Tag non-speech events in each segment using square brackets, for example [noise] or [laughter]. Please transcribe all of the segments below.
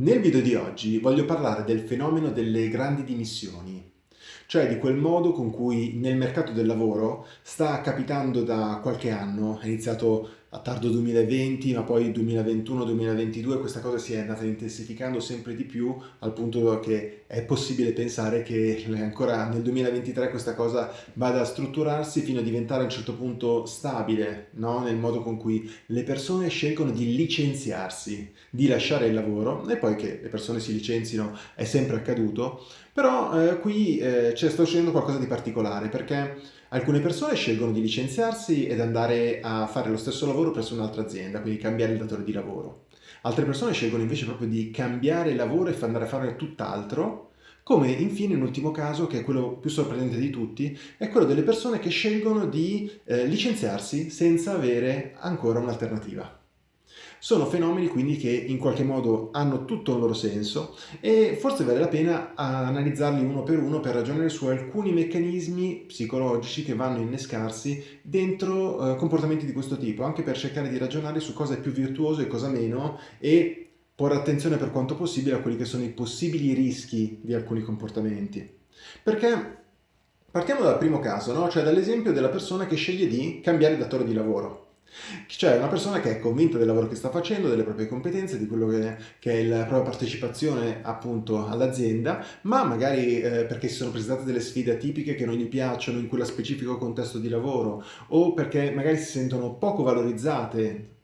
Nel video di oggi voglio parlare del fenomeno delle grandi dimissioni, cioè di quel modo con cui nel mercato del lavoro sta capitando da qualche anno, è iniziato a tardo 2020, ma poi 2021-2022 questa cosa si è andata intensificando sempre di più al punto che è possibile pensare che ancora nel 2023 questa cosa vada a strutturarsi fino a diventare a un certo punto stabile, no? nel modo con cui le persone scelgono di licenziarsi, di lasciare il lavoro e poi che le persone si licenzino è sempre accaduto, però eh, qui eh, sta succedendo qualcosa di particolare perché Alcune persone scelgono di licenziarsi ed andare a fare lo stesso lavoro presso un'altra azienda, quindi cambiare il datore di lavoro. Altre persone scelgono invece proprio di cambiare lavoro e andare a fare tutt'altro, come infine un ultimo caso, che è quello più sorprendente di tutti, è quello delle persone che scelgono di eh, licenziarsi senza avere ancora un'alternativa. Sono fenomeni quindi che in qualche modo hanno tutto il loro senso e forse vale la pena analizzarli uno per uno per ragionare su alcuni meccanismi psicologici che vanno a innescarsi dentro eh, comportamenti di questo tipo, anche per cercare di ragionare su cosa è più virtuoso e cosa meno e porre attenzione per quanto possibile a quelli che sono i possibili rischi di alcuni comportamenti. Perché partiamo dal primo caso, no? cioè dall'esempio della persona che sceglie di cambiare datore di lavoro. Cioè una persona che è convinta del lavoro che sta facendo, delle proprie competenze, di quello che, che è la propria partecipazione appunto all'azienda, ma magari eh, perché si sono presentate delle sfide atipiche che non gli piacciono in quello specifico contesto di lavoro o perché magari si sentono poco valorizzate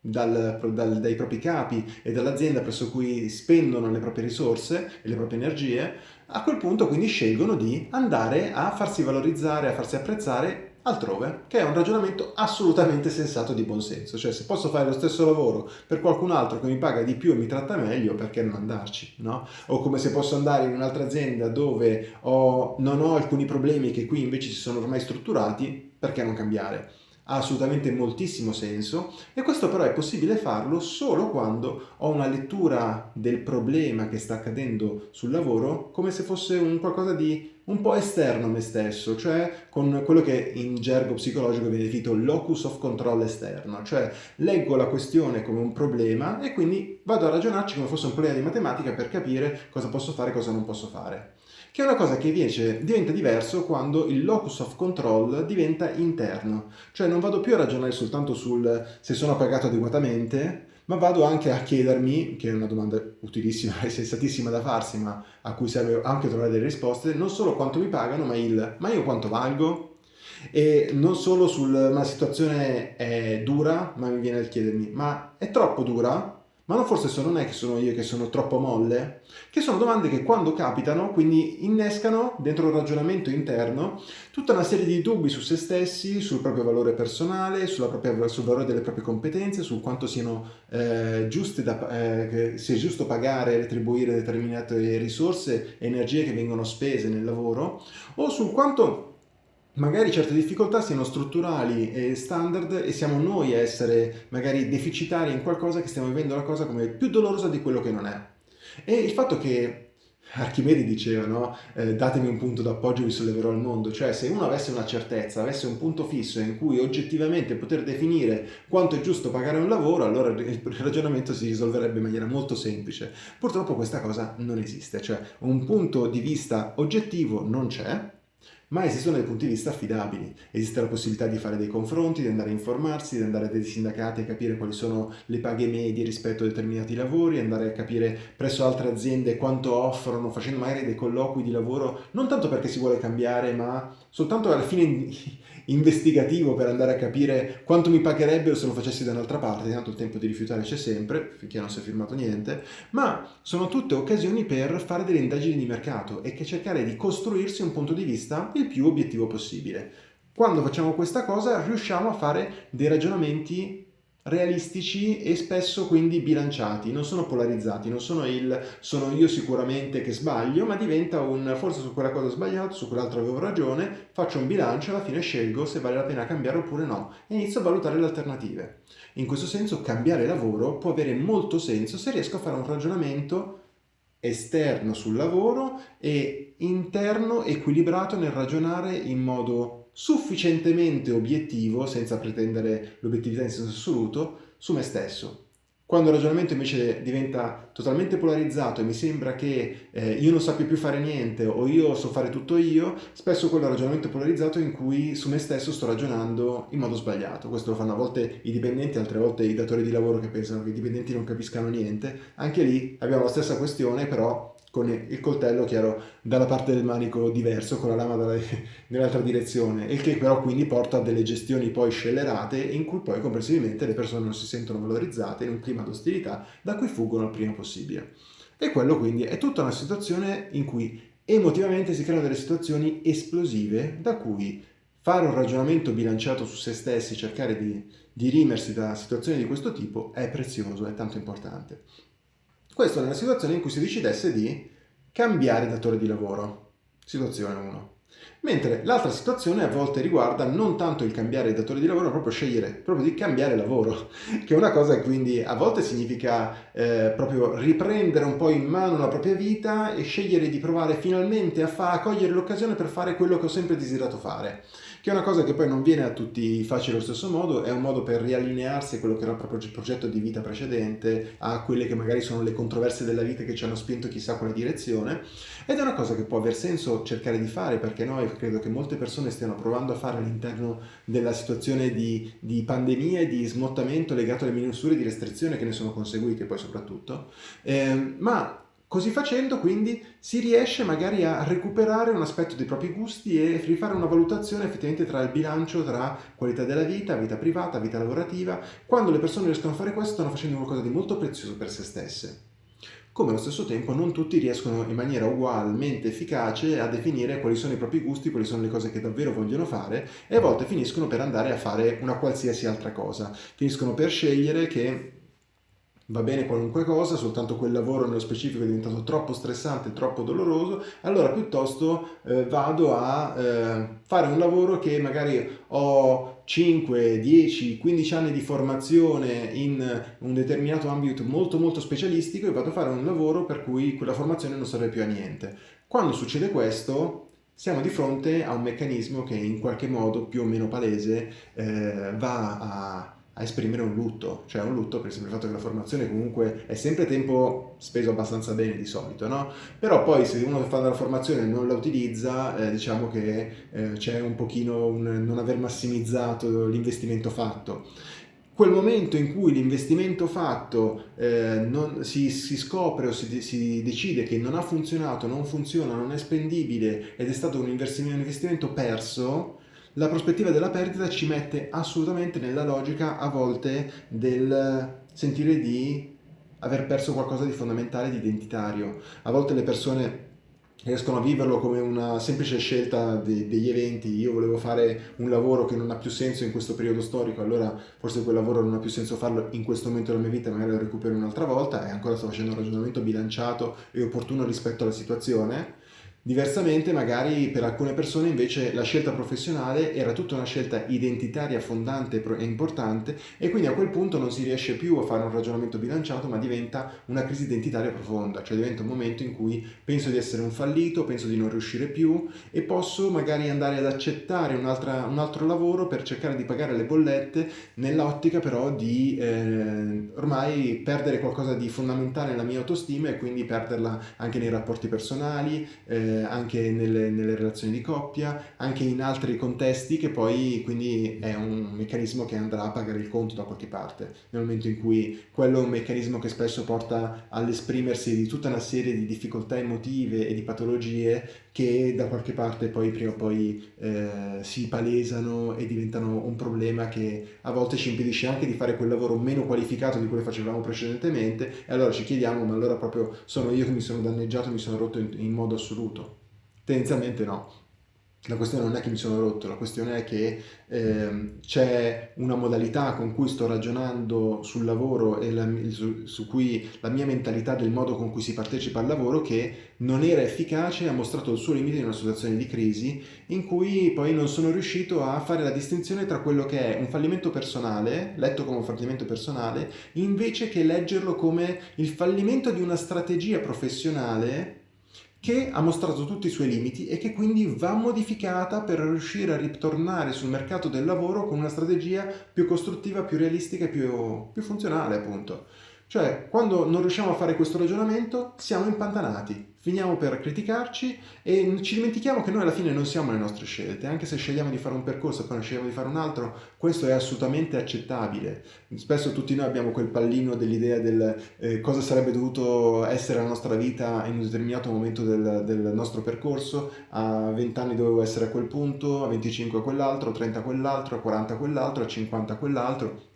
dal, dal, dai propri capi e dall'azienda presso cui spendono le proprie risorse e le proprie energie, a quel punto quindi scelgono di andare a farsi valorizzare, a farsi apprezzare altrove, che è un ragionamento assolutamente sensato di buon senso, cioè se posso fare lo stesso lavoro per qualcun altro che mi paga di più e mi tratta meglio, perché non andarci, no? O come se posso andare in un'altra azienda dove ho, non ho alcuni problemi che qui invece si sono ormai strutturati, perché non cambiare? Ha assolutamente moltissimo senso e questo però è possibile farlo solo quando ho una lettura del problema che sta accadendo sul lavoro come se fosse un qualcosa di un po' esterno a me stesso, cioè con quello che in gergo psicologico viene definito locus of control esterno, cioè leggo la questione come un problema e quindi vado a ragionarci come fosse un problema di matematica per capire cosa posso fare e cosa non posso fare che è una cosa che invece diventa diverso quando il locus of control diventa interno, cioè non vado più a ragionare soltanto sul se sono pagato adeguatamente, ma vado anche a chiedermi, che è una domanda utilissima [laughs] e sensatissima da farsi, ma a cui serve anche trovare delle risposte, non solo quanto mi pagano, ma il ma io quanto valgo? E non solo sul ma la situazione è dura, ma mi viene a chiedermi ma è troppo dura? Ma non forse non è che sono io che sono troppo molle? Che sono domande che quando capitano, quindi innescano dentro un ragionamento interno tutta una serie di dubbi su se stessi, sul proprio valore personale, propria, sul valore delle proprie competenze, su quanto siano eh, giuste da, eh, è giusto pagare e retribuire determinate risorse e energie che vengono spese nel lavoro, o sul quanto magari certe difficoltà siano strutturali e standard e siamo noi a essere magari deficitari in qualcosa che stiamo vivendo la cosa come più dolorosa di quello che non è. E il fatto che Archimede diceva, no? Eh, datemi un punto d'appoggio e vi solleverò il mondo, cioè se uno avesse una certezza, avesse un punto fisso in cui oggettivamente poter definire quanto è giusto pagare un lavoro, allora il ragionamento si risolverebbe in maniera molto semplice. Purtroppo questa cosa non esiste, cioè un punto di vista oggettivo non c'è, ma esistono dei punti di vista affidabili. Esiste la possibilità di fare dei confronti, di andare a informarsi, di andare a dei sindacati a capire quali sono le paghe medie rispetto a determinati lavori, andare a capire presso altre aziende quanto offrono, facendo magari dei colloqui di lavoro, non tanto perché si vuole cambiare, ma soltanto alla fine investigativo per andare a capire quanto mi pagherebbero se lo facessi da un'altra parte, tanto il tempo di rifiutare c'è sempre, finché non si è firmato niente, ma sono tutte occasioni per fare delle indagini di mercato e che cercare di costruirsi un punto di vista il più obiettivo possibile. Quando facciamo questa cosa riusciamo a fare dei ragionamenti realistici e spesso quindi bilanciati, non sono polarizzati, non sono il sono io sicuramente che sbaglio, ma diventa un forse su quella cosa ho sbagliato, su quell'altro avevo ragione, faccio un bilancio e alla fine scelgo se vale la pena cambiare oppure no e inizio a valutare le alternative. In questo senso cambiare lavoro può avere molto senso se riesco a fare un ragionamento esterno sul lavoro e interno equilibrato nel ragionare in modo sufficientemente obiettivo, senza pretendere l'obiettività in senso assoluto, su me stesso. Quando il ragionamento invece diventa totalmente polarizzato e mi sembra che eh, io non sappia più fare niente o io so fare tutto io, spesso quello è un ragionamento polarizzato in cui su me stesso sto ragionando in modo sbagliato. Questo lo fanno a volte i dipendenti, altre volte i datori di lavoro che pensano che i dipendenti non capiscano niente. Anche lì abbiamo la stessa questione, però con il coltello chiaro dalla parte del manico diverso, con la lama [laughs] nell'altra direzione, il che però quindi porta a delle gestioni poi scellerate in cui poi comprensibilmente le persone non si sentono valorizzate in un clima di ostilità da cui fuggono il prima possibile. E quello quindi è tutta una situazione in cui emotivamente si creano delle situazioni esplosive da cui fare un ragionamento bilanciato su se stessi, cercare di dirimersi da situazioni di questo tipo è prezioso, è tanto importante. Questo nella situazione in cui si decidesse di cambiare datore di lavoro. Situazione 1. Mentre l'altra situazione a volte riguarda non tanto il cambiare datore di lavoro, ma proprio scegliere, proprio di cambiare lavoro, [laughs] che è una cosa che quindi a volte significa eh, proprio riprendere un po' in mano la propria vita e scegliere di provare finalmente a, a cogliere l'occasione per fare quello che ho sempre desiderato fare che è una cosa che poi non viene a tutti facile allo stesso modo, è un modo per riallinearsi a quello che era il proprio progetto di vita precedente, a quelle che magari sono le controversie della vita che ci hanno spinto chissà quale direzione, ed è una cosa che può aver senso cercare di fare, perché noi credo che molte persone stiano provando a fare all'interno della situazione di, di pandemia e di smottamento legato alle misure di restrizione che ne sono conseguite poi soprattutto, eh, ma Così facendo quindi si riesce magari a recuperare un aspetto dei propri gusti e rifare una valutazione effettivamente tra il bilancio tra qualità della vita, vita privata, vita lavorativa. Quando le persone riescono a fare questo stanno facendo qualcosa di molto prezioso per se stesse. Come allo stesso tempo non tutti riescono in maniera ugualmente efficace a definire quali sono i propri gusti, quali sono le cose che davvero vogliono fare e a volte finiscono per andare a fare una qualsiasi altra cosa. Finiscono per scegliere che va bene qualunque cosa, soltanto quel lavoro nello specifico è diventato troppo stressante, troppo doloroso, allora piuttosto eh, vado a eh, fare un lavoro che magari ho 5, 10, 15 anni di formazione in un determinato ambito molto molto specialistico e vado a fare un lavoro per cui quella formazione non serve più a niente. Quando succede questo siamo di fronte a un meccanismo che in qualche modo più o meno palese eh, va a a esprimere un lutto, cioè un lutto per il semplice fatto che la formazione comunque è sempre tempo speso abbastanza bene di solito, no? Però poi se uno fa la formazione e non la utilizza, eh, diciamo che eh, c'è un pochino un non aver massimizzato l'investimento fatto. Quel momento in cui l'investimento fatto eh, non, si, si, scopre o si, si, decide che non ha funzionato, non funziona, non è spendibile ed è stato un investimento perso, la prospettiva della perdita ci mette assolutamente nella logica a volte del sentire di aver perso qualcosa di fondamentale, di identitario. A volte le persone riescono a viverlo come una semplice scelta de degli eventi, io volevo fare un lavoro che non ha più senso in questo periodo storico, allora forse quel lavoro non ha più senso farlo in questo momento della mia vita, magari lo recupero un'altra volta. E ancora sto facendo un ragionamento bilanciato e opportuno rispetto alla situazione Diversamente magari per alcune persone invece la scelta professionale era tutta una scelta identitaria fondante e importante e quindi a quel punto non si riesce più a fare un ragionamento bilanciato ma diventa una crisi identitaria profonda, cioè diventa un momento in cui penso di essere un fallito, penso di non riuscire più e posso magari andare ad accettare un, un altro lavoro per cercare di pagare le bollette nell'ottica però di eh, ormai perdere qualcosa di fondamentale nella mia autostima e quindi perderla anche nei rapporti personali, eh, eh, anche nelle, nelle, relazioni di coppia, anche in altri contesti che poi quindi è un meccanismo che andrà a pagare il conto da qualche parte, nel momento in cui quello è un meccanismo che spesso porta all'esprimersi di tutta una serie di difficoltà emotive e di patologie che da qualche parte poi prima o poi eh, si palesano e diventano un problema che a volte ci impedisce anche di fare quel lavoro meno qualificato di quello che facevamo precedentemente e allora ci chiediamo ma allora proprio sono io che mi sono danneggiato, mi sono rotto in, in modo assoluto? Tendenzialmente no. La questione non è che mi sono rotto, la questione è che eh, c'è una modalità con cui sto ragionando sul lavoro e la, su, su, cui la mia mentalità del modo con cui si partecipa al lavoro che non era efficace, ha mostrato il suo limite in una situazione di crisi in cui poi non sono riuscito a fare la distinzione tra quello che è un fallimento personale, letto come un fallimento personale, invece che leggerlo come il fallimento di una strategia professionale che ha mostrato tutti i suoi limiti e che quindi va modificata per riuscire a ritornare sul mercato del lavoro con una strategia più costruttiva, più realistica e più, più funzionale appunto. Cioè, quando non riusciamo a fare questo ragionamento, siamo impantanati, finiamo per criticarci e ci dimentichiamo che noi alla fine non siamo le nostre scelte, anche se scegliamo di fare un percorso e poi ne scegliamo di fare un altro, questo è assolutamente accettabile. Spesso tutti noi abbiamo quel pallino dell'idea del eh, cosa sarebbe dovuto essere la nostra vita in un determinato momento del, del nostro percorso, a 20 anni dovevo essere a quel punto, a 25 a quell'altro, a 30 a quell'altro, a 40 a quell'altro, a 50 a quell'altro,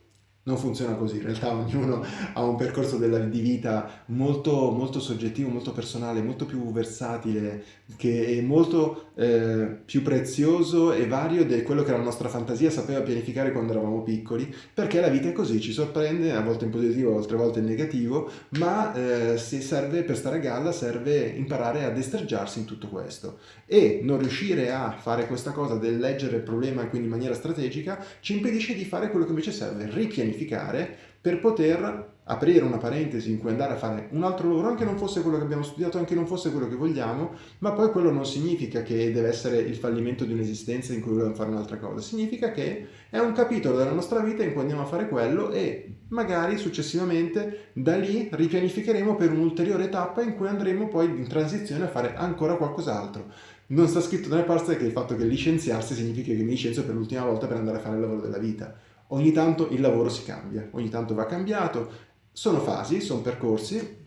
non funziona così, in realtà ognuno ha un percorso della, di vita molto, molto soggettivo, molto personale, molto più versatile, che è molto eh, più prezioso e vario di quello che la nostra fantasia sapeva pianificare quando eravamo piccoli, perché la vita è così, ci sorprende, a volte in positivo, altre volte in negativo, ma eh, se serve, per stare a galla serve imparare a destreggiarsi in tutto questo. E non riuscire a fare questa cosa del leggere il problema quindi in maniera strategica ci impedisce di fare quello che invece serve, ripianificare pianificare per poter aprire una parentesi in cui andare a fare un altro lavoro, anche non fosse quello che abbiamo studiato, anche non fosse quello che vogliamo, ma poi quello non significa che deve essere il fallimento di un'esistenza in cui vogliamo fare un'altra cosa, significa che è un capitolo della nostra vita in cui andiamo a fare quello e magari successivamente da lì ripianificheremo per un'ulteriore tappa in cui andremo poi in transizione a fare ancora qualcos'altro. Non sta scritto nelle parze che il fatto che licenziarsi significa che mi licenzio per l'ultima volta per andare a fare il lavoro della vita ogni tanto il lavoro si cambia, ogni tanto va cambiato, sono fasi, sono percorsi,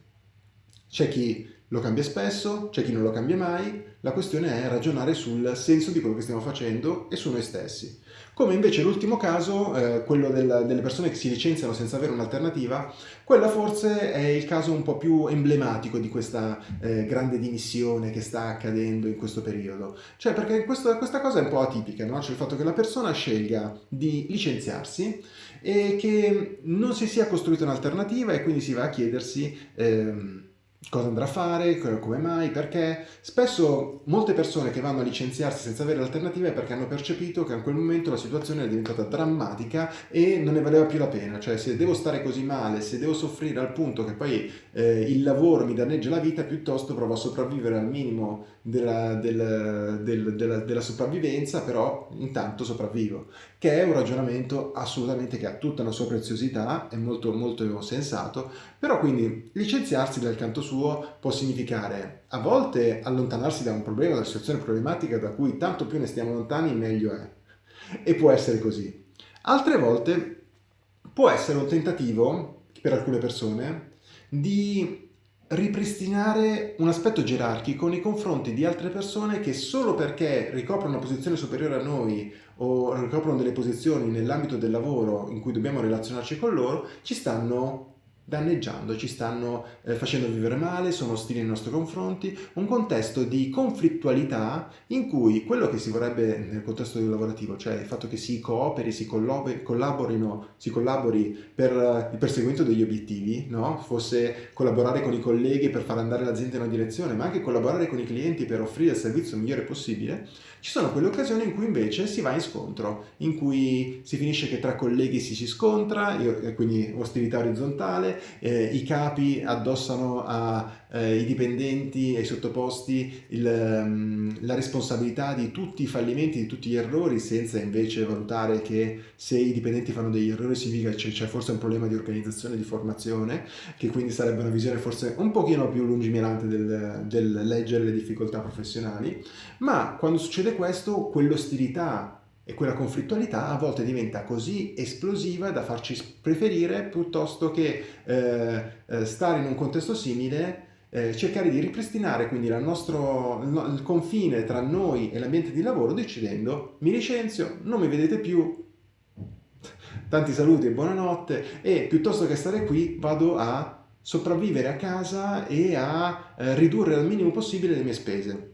c'è chi lo cambia spesso, c'è chi non lo cambia mai, la questione è ragionare sul senso di quello che stiamo facendo e su noi stessi. Come invece l'ultimo caso, eh, quello del, delle persone che si licenziano senza avere un'alternativa, quella forse è il caso un po' più emblematico di questa eh, grande dimissione che sta accadendo in questo periodo. Cioè perché questo, questa cosa è un po' atipica, no? cioè il fatto che la persona scelga di licenziarsi e che non si sia costruita un'alternativa e quindi si va a chiedersi... Ehm, cosa andrà a fare, come mai, perché. Spesso molte persone che vanno a licenziarsi senza avere alternative è perché hanno percepito che in quel momento la situazione è diventata drammatica e non ne valeva più la pena, cioè se devo stare così male, se devo soffrire al punto che poi eh, il lavoro mi danneggia la vita, piuttosto provo a sopravvivere al minimo della, del, del, della, della sopravvivenza, però intanto sopravvivo, che è un ragionamento assolutamente che ha tutta la sua preziosità, è molto molto sensato, però quindi licenziarsi dal canto suo può significare a volte allontanarsi da un problema, da una situazione problematica da cui tanto più ne stiamo lontani meglio è. E può essere così. Altre volte può essere un tentativo, per alcune persone, di ripristinare un aspetto gerarchico nei confronti di altre persone che solo perché ricoprono una posizione superiore a noi o ricoprono delle posizioni nell'ambito del lavoro in cui dobbiamo relazionarci con loro, ci stanno danneggiando, ci stanno eh, facendo vivere male, sono ostili nei nostri confronti, un contesto di conflittualità in cui quello che si vorrebbe nel contesto lavorativo, cioè il fatto che si cooperi, si collaborino, si collabori per eh, il perseguimento degli obiettivi, no? fosse collaborare con i colleghi per far andare l'azienda in una direzione, ma anche collaborare con i clienti per offrire il servizio migliore possibile, ci sono quelle occasioni in cui invece si va in scontro, in cui si finisce che tra colleghi si si scontra, quindi ostilità orizzontale, eh, i capi addossano ai eh, dipendenti ai sottoposti il, um, la responsabilità di tutti i fallimenti, di tutti gli errori, senza invece valutare che se i dipendenti fanno degli errori significa che c'è forse un problema di organizzazione, di formazione, che quindi sarebbe una visione forse un pochino più lungimirante del, del leggere le difficoltà professionali, ma quando succede questo, quell'ostilità e quella conflittualità a volte diventa così esplosiva da farci preferire piuttosto che eh, eh, stare in un contesto simile eh, cercare di ripristinare quindi nostro, il, confine tra noi e l'ambiente di lavoro decidendo mi licenzio, non mi vedete più, tanti saluti e buonanotte. E piuttosto che stare qui vado a sopravvivere a casa e a eh, ridurre al minimo possibile le mie spese.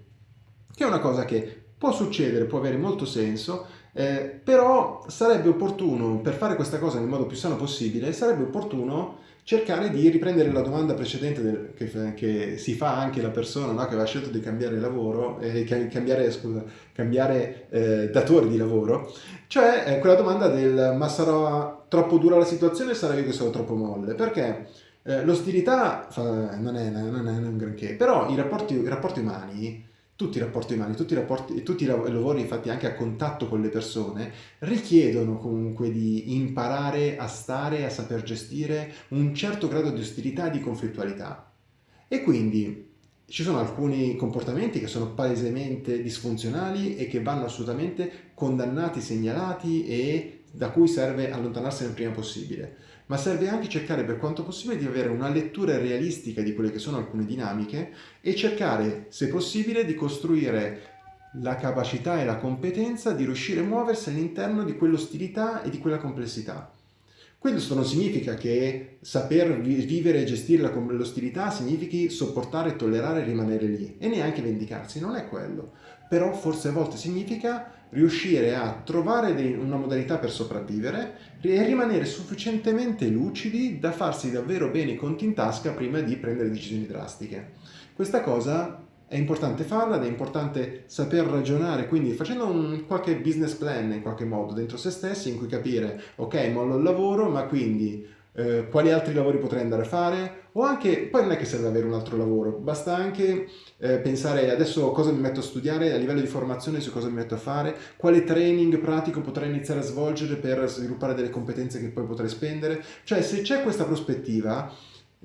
Che è una cosa che può succedere, può avere molto senso eh, però sarebbe opportuno, per fare questa cosa nel modo più sano possibile, sarebbe opportuno cercare di riprendere la domanda precedente del, che, che, si fa anche la persona no, che aveva scelto di cambiare lavoro, eh, cambiare, scusa, cambiare eh, datore di lavoro, cioè eh, quella domanda del ma sarà troppo dura la situazione sarà io che sono troppo molle? Perché eh, l'ostilità non, non è un granché, però i rapporti, i rapporti umani tutti i rapporti umani, tutti i, rapporti, tutti i lavori infatti anche a contatto con le persone richiedono comunque di imparare a stare, a saper gestire un certo grado di ostilità e di conflittualità. E quindi ci sono alcuni comportamenti che sono palesemente disfunzionali e che vanno assolutamente condannati, segnalati e da cui serve allontanarsi il prima possibile ma serve anche cercare per quanto possibile di avere una lettura realistica di quelle che sono alcune dinamiche e cercare, se possibile, di costruire la capacità e la competenza di riuscire a muoversi all'interno di quell'ostilità e di quella complessità. Questo non significa che saper vivere e gestire l'ostilità significhi sopportare, tollerare e rimanere lì e neanche vendicarsi, non è quello. Però forse a volte significa riuscire a trovare una modalità per sopravvivere e rimanere sufficientemente lucidi da farsi davvero bene i conti in tasca prima di prendere decisioni drastiche. Questa cosa è importante farla ed è importante saper ragionare, quindi facendo un qualche business plan in qualche modo dentro se stessi in cui capire, ok, mollo il lavoro, ma quindi eh, quali altri lavori potrei andare a fare? O anche, poi non è che serve avere un altro lavoro, basta anche eh, pensare adesso cosa mi metto a studiare a livello di formazione su cosa mi metto a fare, quale training pratico potrei iniziare a svolgere per sviluppare delle competenze che poi potrei spendere, cioè se c'è questa prospettiva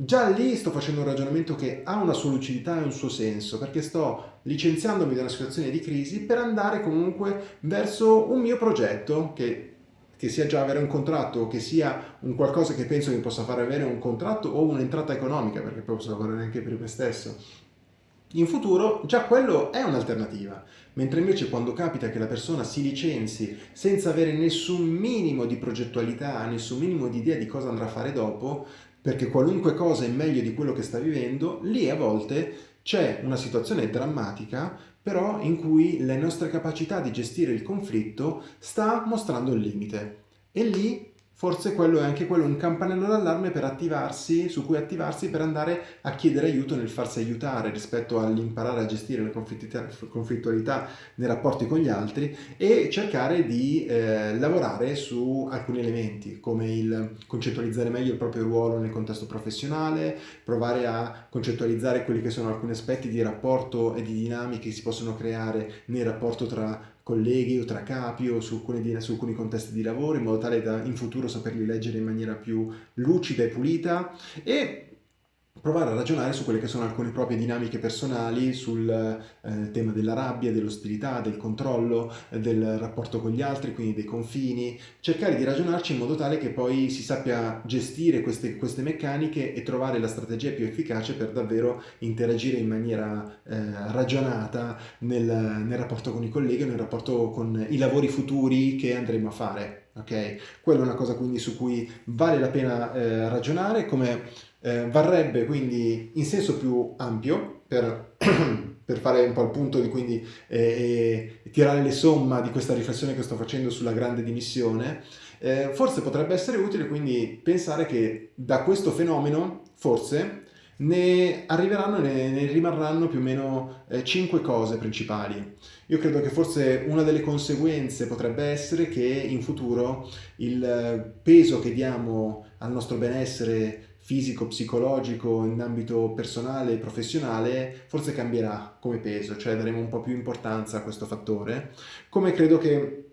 Già lì sto facendo un ragionamento che ha una sua lucidità e un suo senso, perché sto licenziandomi da una situazione di crisi per andare comunque verso un mio progetto che che sia già avere un contratto che sia un qualcosa che penso che possa fare avere un contratto o un'entrata economica, perché poi posso lavorare anche per me stesso. In futuro già quello è un'alternativa, mentre invece quando capita che la persona si licenzi senza avere nessun minimo di progettualità, nessun minimo di idea di cosa andrà a fare dopo, perché qualunque cosa è meglio di quello che sta vivendo, lì a volte c'è una situazione drammatica però in cui le nostre capacità di gestire il conflitto sta mostrando il limite. E lì forse quello è anche quello un campanello d'allarme per attivarsi, su cui attivarsi per andare a chiedere aiuto nel farsi aiutare rispetto all'imparare a gestire la conflittualità nei rapporti con gli altri e cercare di eh, lavorare su alcuni elementi come il concettualizzare meglio il proprio ruolo nel contesto professionale, provare a concettualizzare quelli che sono alcuni aspetti di rapporto e di dinamiche che si possono creare nel rapporto tra colleghi o tra capi o su alcuni, su alcuni contesti di lavoro in modo tale da in futuro saperli leggere in maniera più lucida e pulita. E provare a ragionare su quelle che sono alcune proprie dinamiche personali sul eh, tema della rabbia, dell'ostilità, del controllo, eh, del rapporto con gli altri, quindi dei confini, cercare di ragionarci in modo tale che poi si sappia gestire queste, queste meccaniche e trovare la strategia più efficace per davvero interagire in maniera eh, ragionata nel, nel rapporto con i colleghi, nel rapporto con i lavori futuri che andremo a fare. Ok, quella è una cosa quindi su cui vale la pena eh, ragionare, come eh, varrebbe quindi in senso più ampio per, [clears throat] per fare un po' il punto di quindi eh, tirare le somma di questa riflessione che sto facendo sulla grande dimissione, eh, forse potrebbe essere utile quindi pensare che da questo fenomeno, forse, ne arriveranno, ne, ne rimarranno più o meno eh, cinque cose principali. Io credo che forse una delle conseguenze potrebbe essere che in futuro il eh, peso che diamo al nostro benessere fisico, psicologico, in ambito personale e professionale, forse cambierà come peso, cioè daremo un po' più importanza a questo fattore, come credo che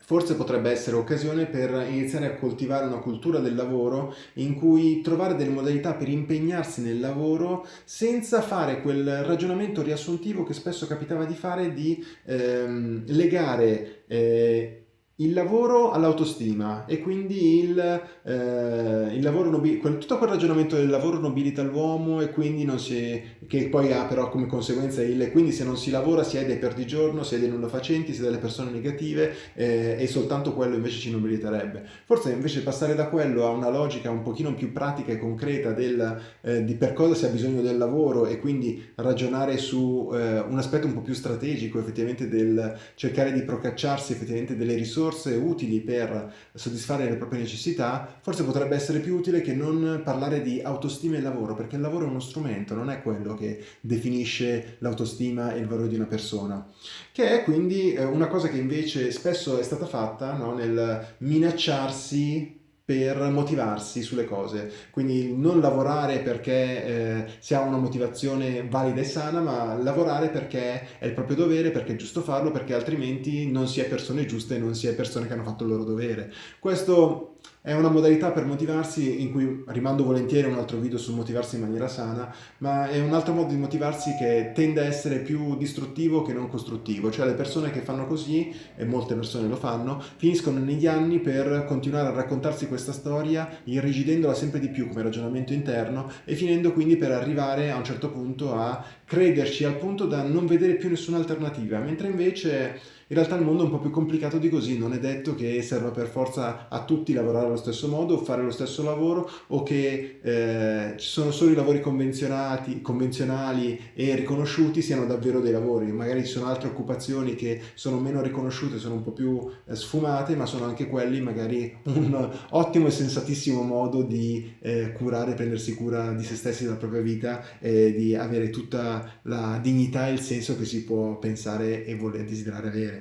forse potrebbe essere occasione per iniziare a coltivare una cultura del lavoro in cui trovare delle modalità per impegnarsi nel lavoro senza fare quel ragionamento riassuntivo che spesso capitava di fare di ehm, legare eh, il lavoro all'autostima e quindi il, eh, il lavoro nobilita, tutto quel ragionamento del lavoro nobilita l'uomo e quindi non si, che poi ha però come conseguenza il quindi se non si lavora si è dei perdigiorno, si è dei nulla facenti, si è delle persone negative eh, e soltanto quello invece ci nobiliterebbe. Forse invece passare da quello a una logica un pochino più pratica e concreta del, eh, di per cosa si ha bisogno del lavoro e quindi ragionare su eh, un aspetto un po' più strategico effettivamente del cercare di procacciarsi effettivamente delle risorse risorse utili per soddisfare le proprie necessità, forse potrebbe essere più utile che non parlare di autostima e lavoro, perché il lavoro è uno strumento, non è quello che definisce l'autostima e il valore di una persona. Che è quindi eh, una cosa che invece spesso è stata fatta no? nel minacciarsi per motivarsi sulle cose. Quindi non lavorare perché eh, si ha una motivazione valida e sana, ma lavorare perché è il proprio dovere, perché è giusto farlo, perché altrimenti non si è persone giuste non si è persone che hanno fatto il loro dovere. Questo è una modalità per motivarsi in cui rimando volentieri un altro video sul motivarsi in maniera sana, ma è un altro modo di motivarsi che tende a essere più distruttivo che non costruttivo, cioè le persone che fanno così, e molte persone lo fanno, finiscono negli anni per continuare a raccontarsi questa storia, irrigidendola sempre di più come ragionamento interno e finendo quindi per arrivare a un certo punto a crederci al punto da non vedere più nessuna alternativa, mentre invece in realtà il mondo è un po' più complicato di così, non è detto che serva per forza a tutti lavorare allo stesso modo, fare lo stesso lavoro o che eh, ci sono solo i lavori convenzionali e riconosciuti siano davvero dei lavori. Magari ci sono altre occupazioni che sono meno riconosciute, sono un po' più eh, sfumate, ma sono anche quelli magari un ottimo e sensatissimo modo di eh, curare, prendersi cura di se stessi, della propria vita e di avere tutta la dignità e il senso che si può pensare e voler desiderare avere.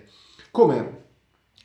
Come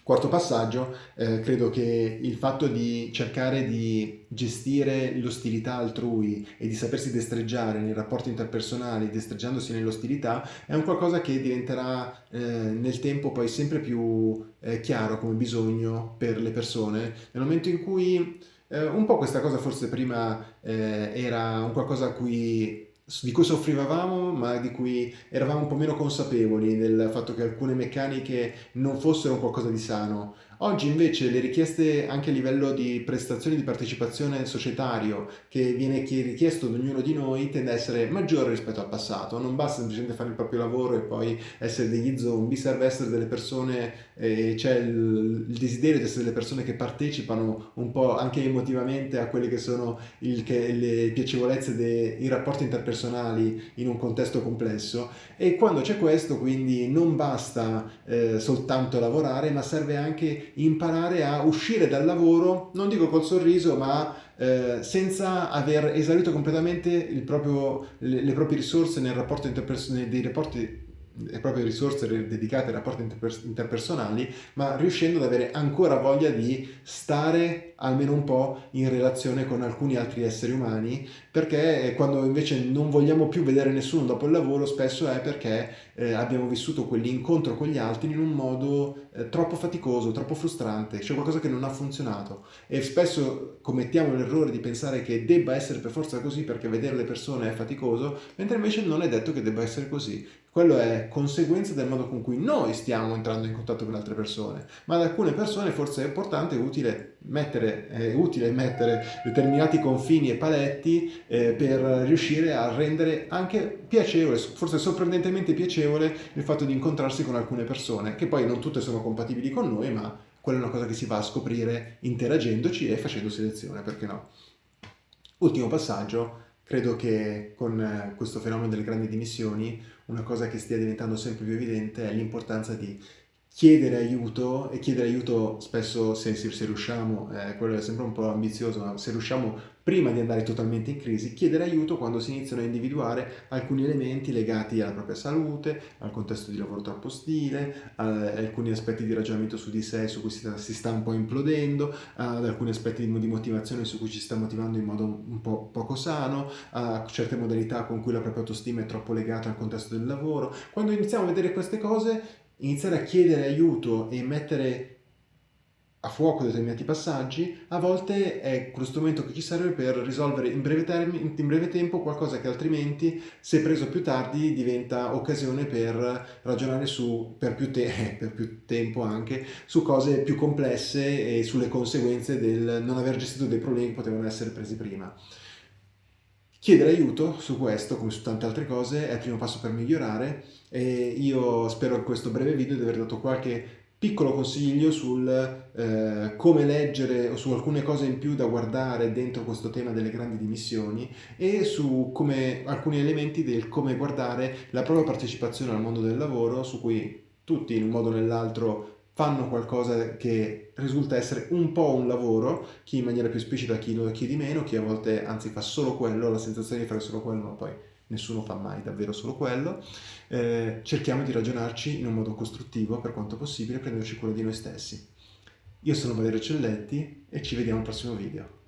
quarto passaggio, eh, credo che il fatto di cercare di gestire l'ostilità altrui e di sapersi destreggiare nei rapporti interpersonali, destreggiandosi nell'ostilità, è un qualcosa che diventerà eh, nel tempo poi sempre più eh, chiaro come bisogno per le persone, nel momento in cui eh, un po' questa cosa forse prima eh, era un qualcosa a cui di cui soffrivamo ma di cui eravamo un po' meno consapevoli del fatto che alcune meccaniche non fossero qualcosa di sano Oggi invece le richieste anche a livello di prestazioni di partecipazione societario che viene richiesto ad ognuno di noi tende a essere maggiore rispetto al passato. Non basta semplicemente fare il proprio lavoro e poi essere degli zombie, serve essere delle persone, eh, c'è il, il, desiderio di essere delle persone che partecipano un po' anche emotivamente a quelle che sono il, che, le piacevolezze dei rapporti interpersonali in un contesto complesso e quando c'è questo quindi non basta eh, soltanto lavorare ma serve anche imparare a uscire dal lavoro, non dico col sorriso, ma eh, senza aver esaurito completamente proprio, le, le, proprie risorse nel rapporto dei rapporti le proprie risorse dedicate ai rapporti interpersonali, ma riuscendo ad avere ancora voglia di stare almeno un po' in relazione con alcuni altri esseri umani, perché quando invece non vogliamo più vedere nessuno dopo il lavoro, spesso è perché eh, abbiamo vissuto quell'incontro con gli altri in un modo eh, troppo faticoso, troppo frustrante, c'è qualcosa che non ha funzionato e spesso commettiamo l'errore di pensare che debba essere per forza così perché vedere le persone è faticoso, mentre invece non è detto che debba essere così. Quello è conseguenza del modo con cui noi stiamo entrando in contatto con altre persone, ma ad alcune persone forse è importante e utile mettere, è utile mettere determinati confini e paletti eh, per riuscire a rendere anche piacevole, forse sorprendentemente piacevole, il fatto di incontrarsi con alcune persone, che poi non tutte sono compatibili con noi, ma quella è una cosa che si va a scoprire interagendoci e facendo selezione, perché no? Ultimo passaggio, credo che con questo fenomeno delle grandi dimissioni una cosa che stia diventando sempre più evidente è l'importanza di chiedere aiuto e chiedere aiuto spesso se, se, se riusciamo, eh, quello è sempre un po' ambizioso, ma se riusciamo prima di andare totalmente in crisi, chiedere aiuto quando si iniziano a individuare alcuni elementi legati alla propria salute, al contesto di lavoro troppo ostile, a alcuni aspetti di ragionamento su di sé su cui si, sta un po' implodendo, ad alcuni aspetti di motivazione su cui ci sta motivando in modo un po' poco sano, a certe modalità con cui la propria autostima è troppo legata al contesto del lavoro. Quando iniziamo a vedere queste cose iniziare a chiedere aiuto e mettere a fuoco determinati passaggi, a volte è quello strumento che ci serve per risolvere in breve, termine, in breve tempo qualcosa che altrimenti, se preso più tardi, diventa occasione per ragionare su, per più, te [laughs] per più tempo anche, su cose più complesse e sulle conseguenze del non aver gestito dei problemi che potevano essere presi prima. Chiedere aiuto su questo, come su tante altre cose, è il primo passo per migliorare e io spero in questo breve video di aver dato qualche piccolo consiglio sul eh, come leggere o su alcune cose in più da guardare dentro questo tema delle grandi dimissioni e su come, alcuni elementi del come guardare la propria partecipazione al mondo del lavoro su cui tutti in un modo o nell'altro fanno qualcosa che risulta essere un po' un lavoro, chi in maniera più esplicita, chi, chi di meno, chi a volte anzi fa solo quello, la sensazione di fare solo quello, ma poi nessuno fa mai davvero solo quello, eh, cerchiamo di ragionarci in un modo costruttivo per quanto possibile, prenderci cura di noi stessi. Io sono Valerio Celletti e ci vediamo al prossimo video.